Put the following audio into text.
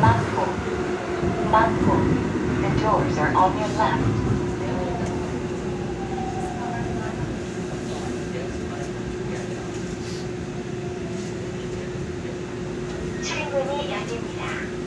Mouthful. Mouthful. The doors are on your left. 출근이 열립니다.